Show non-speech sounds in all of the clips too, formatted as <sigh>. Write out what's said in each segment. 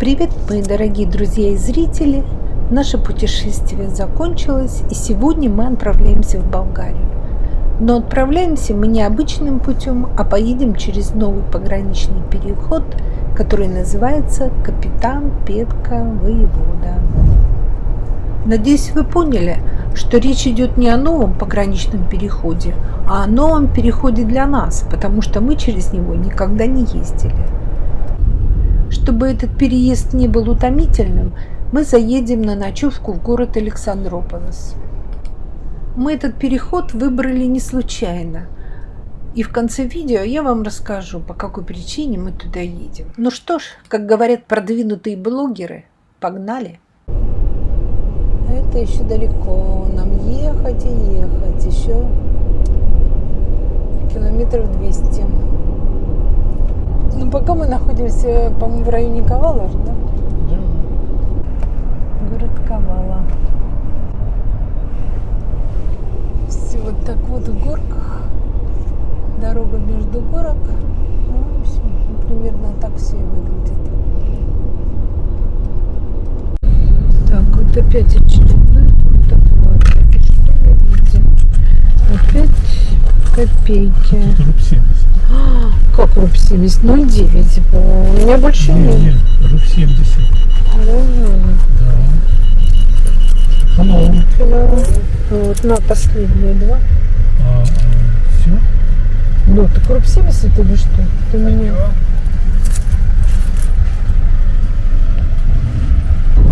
Привет, мои дорогие друзья и зрители! Наше путешествие закончилось, и сегодня мы отправляемся в Болгарию. Но отправляемся мы не обычным путем, а поедем через новый пограничный переход, который называется Капитан Петка Воевода. Надеюсь, вы поняли, что речь идет не о новом пограничном переходе, а о новом переходе для нас, потому что мы через него никогда не ездили. Чтобы этот переезд не был утомительным, мы заедем на ночевку в город Александрополис. Мы этот переход выбрали не случайно. И в конце видео я вам расскажу, по какой причине мы туда едем. Ну что ж, как говорят продвинутые блогеры, погнали! Это еще далеко. Нам ехать и ехать. Еще километров 200. Ну, пока мы находимся, по-моему, в районе Ковала же, да? Да. Город Ковала. Все вот так вот в горках. Дорога между горок. Ну, в общем, примерно так все и выглядит. Так, вот опять очередной автоплат. И что мы видим? Опять копейки. Тут руб 70. Как руб 70? 0,9 было. У меня больше Не, нет. нет, руб 70. Мгм. Да. Hello. Hello. Вот на последние два. А, все? Ну, так руб 70 или что? Ты мне...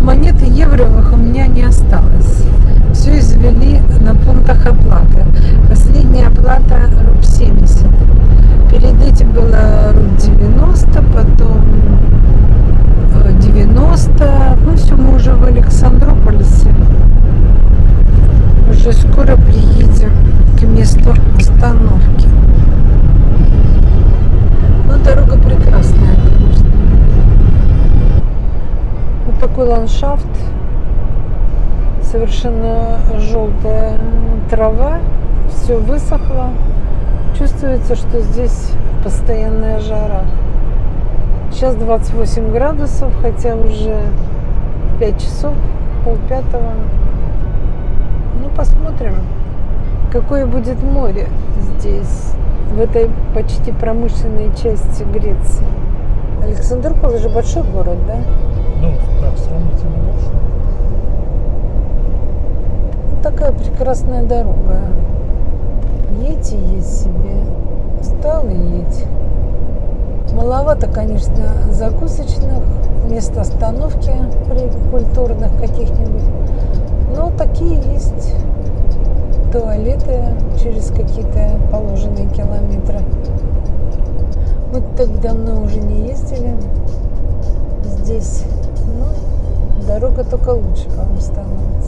Монеты евровых у меня не осталось. Все извели на пунктах оплаты. Последняя оплата руб 70. Перед этим было руб 90, потом э, 90. Ну все, мы уже в Александрополисе. Уже скоро приедем к месту остановки. Ну, дорога прекрасная, конечно. Вот такой ландшафт. Совершенно желтая трава. Все высохло. Чувствуется, что здесь постоянная жара. Сейчас 28 градусов, хотя уже 5 часов, полпятого. Ну, посмотрим, какое будет море здесь, в этой почти промышленной части Греции. Александрополь же большой город, да? Ну, так, сравнительно большой. Вот такая прекрасная дорога. Едь и едь себе. Встал и едь. Маловато, конечно, закусочных, мест остановки при- культурных каких-нибудь. Но такие есть туалеты через какие-то положенные километры. Мы так давно уже не ездили здесь. Ну, дорога только лучше, по-моему, становится.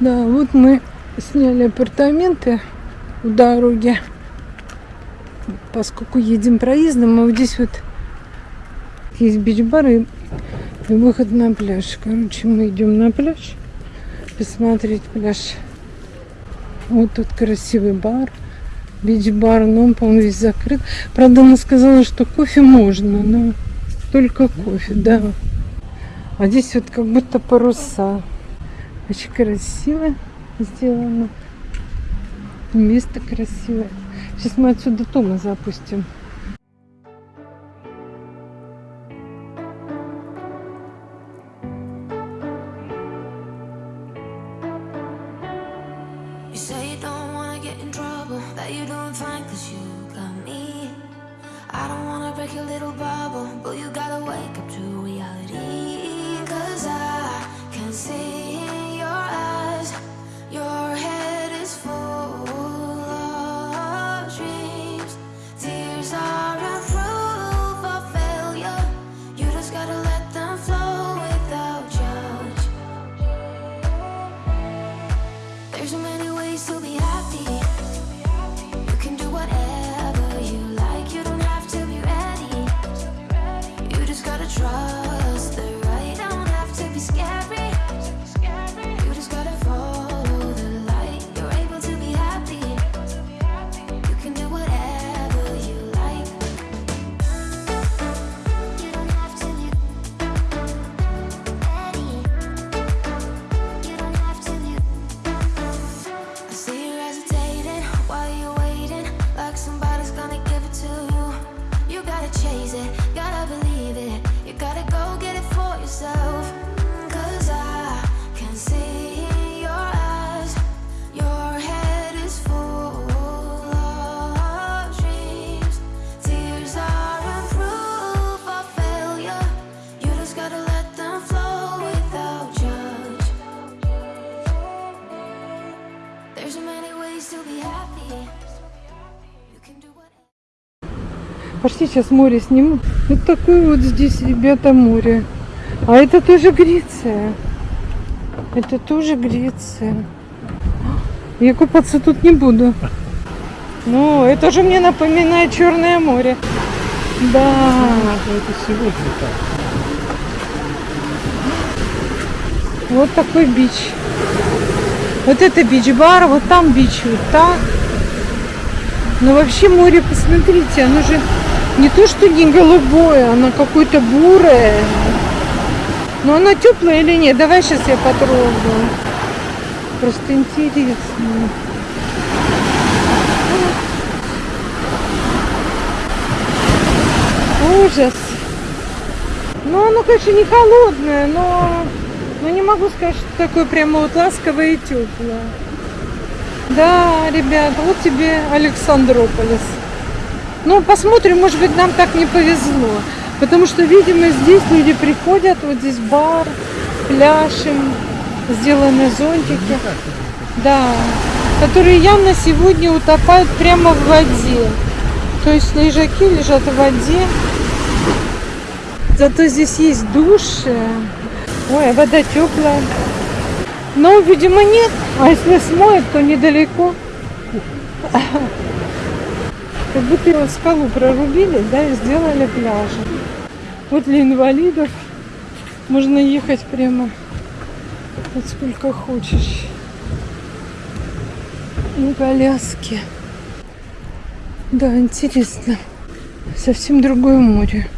Да, вот мы сняли апартаменты у дороги. Поскольку едем проездом, а вот здесь вот есть бич-бар и, выход на пляж. Короче, мы идем на пляж посмотреть пляж. Вот тут красивый бар, бич-бар, но он, по-моему, весь закрыт. Правда, она сказала, что кофе можно, но только кофе, да. А здесь вот как будто паруса. Очень красиво сделано. Место красивое. Сейчас мы отсюда Тома запустим. Пошли сейчас море сниму. Вот такое вот здесь, ребята, море. А это тоже Греция. Это тоже Греция. Я купаться тут не буду. Ну, это же мне напоминает Черное море. Да. Ну, Это сегодня. Вот такой бич. Вот это бич-бар, вот там бич, вот так. Но вообще море, посмотрите, оно же не то, что не голубое, оно какое-то бурое. Но оно теплое или нет? Давай сейчас я потрогаю. Просто интересно. Ужас. Ну, оно, конечно, не холодное, но, но не могу сказать, что такое прямо вот ласковое и теплое. Да, ребята, вот тебе Александрополис. Ну, посмотрим, может быть, нам так не повезло. Потому что, видимо, здесь люди приходят, вот здесь бар, пляж им, сделаны зонтики. Да, которые явно сегодня утопают прямо в воде. То есть лежаки лежат в воде. Зато здесь есть души. Ой, а вода теплая. Но, видимо, нет. А если смоет, то недалеко. Как будто его скалу прорубили, да, и сделали пляжи. Вот для инвалидов можно ехать прямо вот сколько хочешь. На коляске. Да, интересно. Совсем другое море.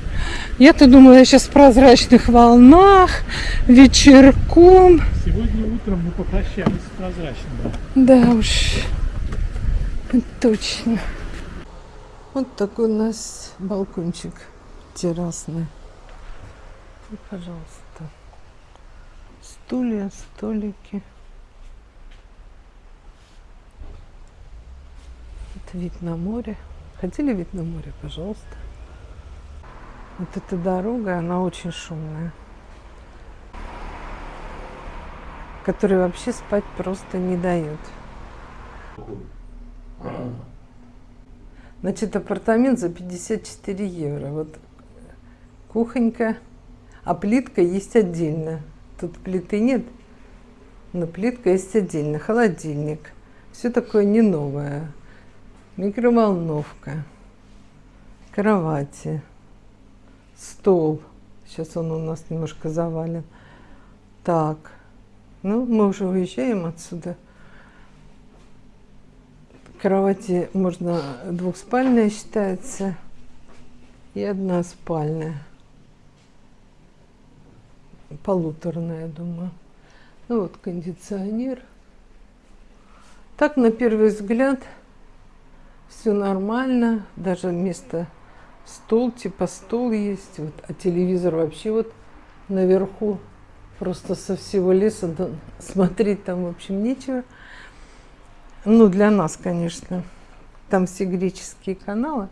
Я-то думала, я сейчас в прозрачных волнах, вечерком. Сегодня утром мы попрощались с прозрачным. Да уж, точно. Вот такой у нас балкончик террасный. И, пожалуйста, стулья, столики. Это вид на море. Хотели вид на море, пожалуйста. Вот эта дорога, она очень шумная. Которая вообще спать просто не дает. Значит, апартамент за 54 евро. Вот кухонька, а плитка есть отдельно. Тут плиты нет, но плитка есть отдельно. Холодильник. Все такое не новое. Микроволновка. Кровати. Стол. Сейчас он у нас немножко завален. Так. Ну, мы уже уезжаем отсюда. Кровати можно двухспальная считается и одна спальная. Полуторная, думаю. Ну вот кондиционер. Так, на первый взгляд, все нормально. Даже место стол, типа стол есть. Вот, а телевизор вообще вот наверху. Просто со всего леса смотреть там, в общем, нечего. Ну, для нас, конечно. Там все греческие каналы.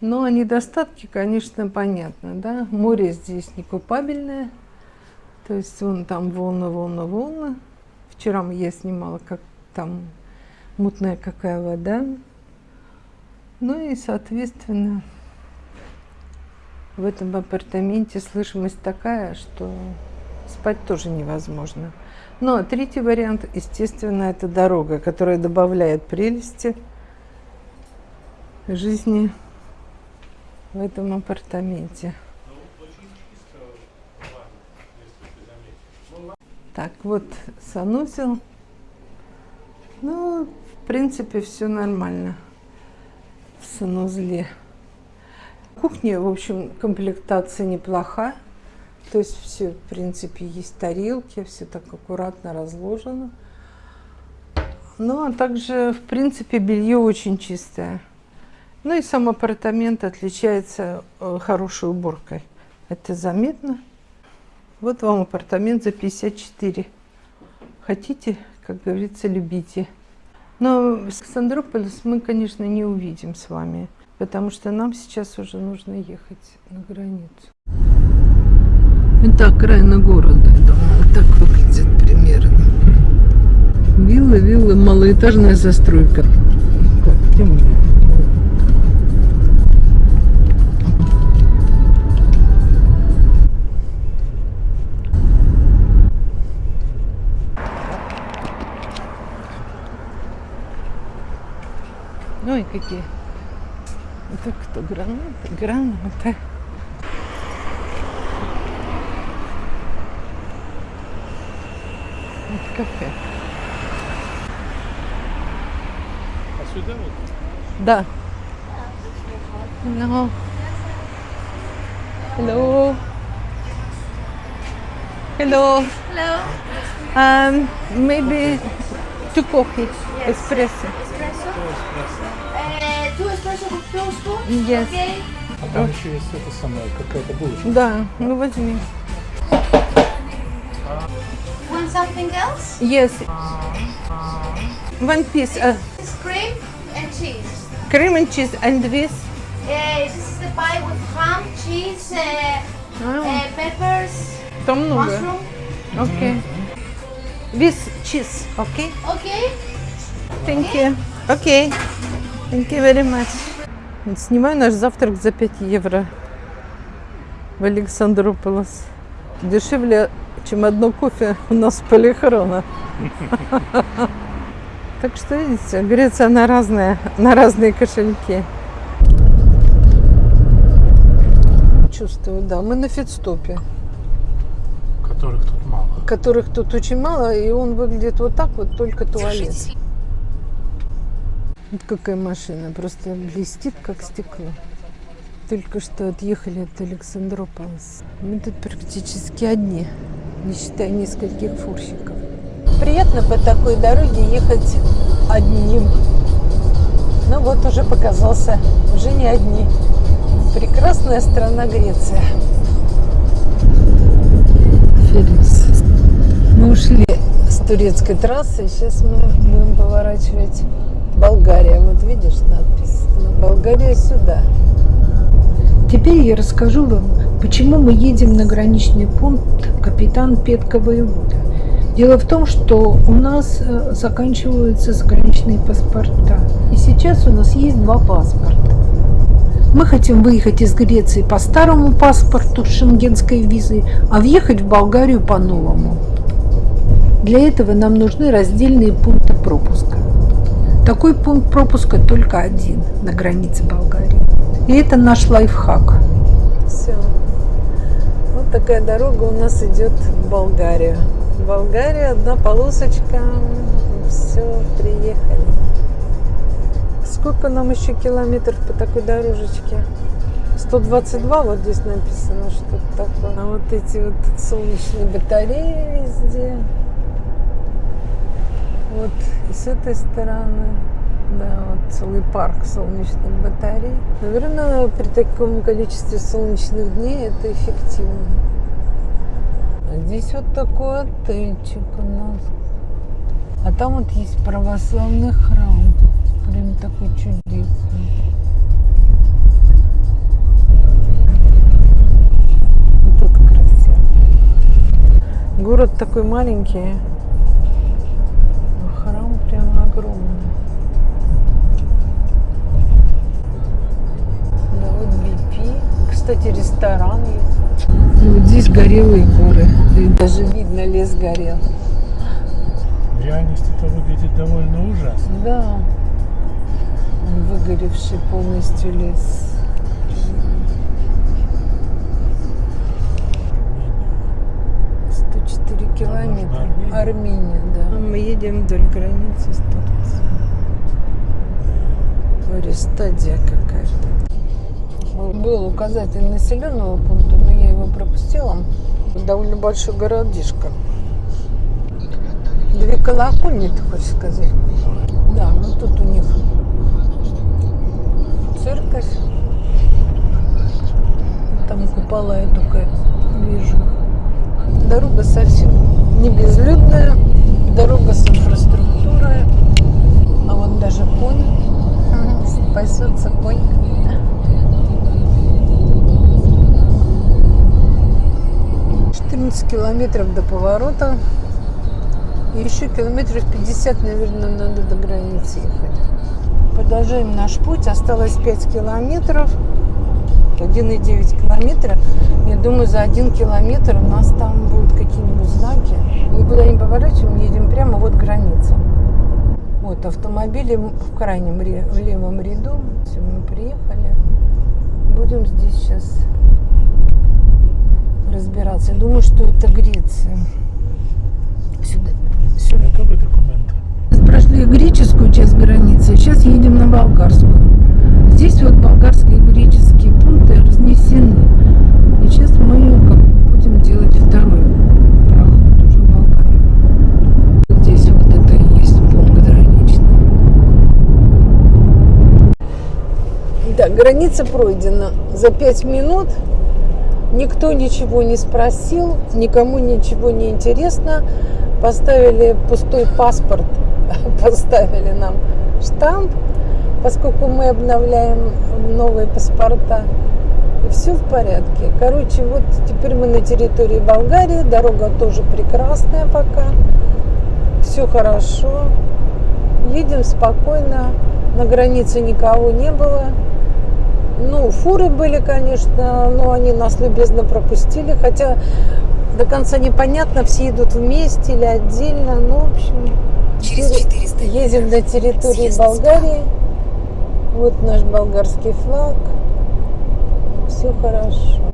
Но о недостатке, конечно, понятно, да. Море здесь не купабельное. То есть вон там волны, волны, волны. Вчера я снимала, как там мутная какая вода. Ну и, соответственно, в этом апартаменте слышимость такая, что спать тоже невозможно. Ну, а третий вариант, естественно, это дорога, которая добавляет прелести жизни в этом апартаменте. Так, вот санузел. Ну, в принципе, все нормально в санузле. Кухня, в общем, комплектация неплоха. То есть все, в принципе, есть тарелки, все так аккуратно разложено. Ну, а также, в принципе, белье очень чистое. Ну и сам апартамент отличается э, хорошей уборкой. Это заметно. Вот вам апартамент за 54. Хотите, как говорится, любите. Но Александрополис мы, конечно, не увидим с вами, потому что нам сейчас уже нужно ехать на границу. Это окраина города, я думаю, вот так выглядит примерно. Вилла Малоэтажная застройка. Так, темно. Ой, какие. Это кто? Граната? Граната. сюда вот? Да. No. Hello. Hello. Hello. Um, maybe two coffee, espresso. Espresso. Uh, two espresso with two spoons. Yes. Okay. А там еще есть это самое, какая-то булочка. Да, ну возьми. Want something else? Yes. One piece, uh, This is cream and Cheese. cream and cheese and this. Uh, this is the pie with ham, cheese, uh, А, uh, peppers, там много. mushroom. Окей. With cheese, okay? Okay. Thank you. Окей. Thank you very much. Снимаю наш завтрак за 5 евро в Александрополос. Дешевле, чем одно кофе у нас в полихрона. Так что, видите, Греция на разные, на разные кошельки. Чувствую, да. Мы на фитстопе, Которых тут мало. которых тут очень мало, и он выглядит вот так вот, только туалет. Вот какая машина, просто блестит, как стекло. Только что отъехали от Александрополоса. Мы тут практически одни, не считая нескольких фурщиков. Приятно по такой дороге ехать одним. Ну вот уже показался, уже не одни. Прекрасная страна Греция. Феликс. Мы ушли с турецкой трассы, сейчас мы будем поворачивать Болгария. Вот видишь надпись? Ну, Болгария сюда. Теперь я расскажу вам, почему мы едем на граничный пункт капитан Петка Воевода. Дело в том, что у нас э, заканчиваются заграничные паспорта. И сейчас у нас есть два паспорта. Мы хотим выехать из Греции по старому паспорту шенгенской визой, а въехать в Болгарию по новому. Для этого нам нужны раздельные пункты пропуска. Такой пункт пропуска только один на границе Болгарии. И это наш лайфхак. Все. Вот такая дорога у нас идет в Болгарию. Болгария, одна полосочка. Все, приехали. Сколько нам еще километров по такой дорожечке? 122, вот здесь написано, что такое. А вот эти вот солнечные батареи везде. Вот и с этой стороны. Да, вот целый парк солнечных батарей. Наверное, при таком количестве солнечных дней это эффективно. Здесь вот такой отельчик у нас. А там вот есть православный храм. Прям такой чудесный. Тут красиво. Город такой маленький. а Храм прям огромный. Да, вот BP. Кстати, ресторан есть. Здесь горелые горы. И даже видно, лес горел. В реальности это выглядит довольно ужасно. Да. Он выгоревший полностью лес. 104 километра. Армения. Армения, да. Мы едем вдоль границы с Турцией. Говорю, стадия какая-то. Был указатель населенного пункта, но я его пропустила. Довольно большой городишко. Две колокольни, ты хочешь сказать? Да, ну тут у них церковь. Там купола я только вижу. Дорога совсем не безлюдная. Дорога с инфраструктурой. А вот даже конь. Спасется конь. Четырнадцать километров до поворота. И Еще километров 50, наверное, надо до границы ехать. Продолжаем наш путь. Осталось 5 километров. 1,9 километра. Я думаю, за один километр у нас там будут какие-нибудь знаки. Никуда не поворачиваем, едем прямо, вот граница. Вот автомобили в крайнем в левом ряду. Все, мы приехали. Будем здесь сейчас разбираться. Я думаю, что это Греция. Сюда. Сюда. Готовы документы? Прошли греческую часть границы, сейчас едем на болгарскую. Здесь вот болгарские и греческие пункты разнесены. И сейчас мы как бы будем делать второй проход уже в Болгарию. Здесь вот это и есть пункт граничный. Да, граница пройдена за пять минут. Никто ничего не спросил, никому ничего не интересно. Поставили пустой паспорт, <laughs> поставили нам штамп, поскольку мы обновляем новые паспорта. И все в порядке. Короче, вот теперь мы на территории Болгарии. Дорога тоже прекрасная пока. Все хорошо. Едем спокойно. На границе никого не было. Ну, фуры были, конечно, но они нас любезно пропустили, хотя до конца непонятно, все идут вместе или отдельно. Ну, в общем, Через 400 едем на территории Съезд Болгарии. Вот наш болгарский флаг. Все хорошо.